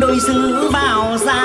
đôi dư vào ra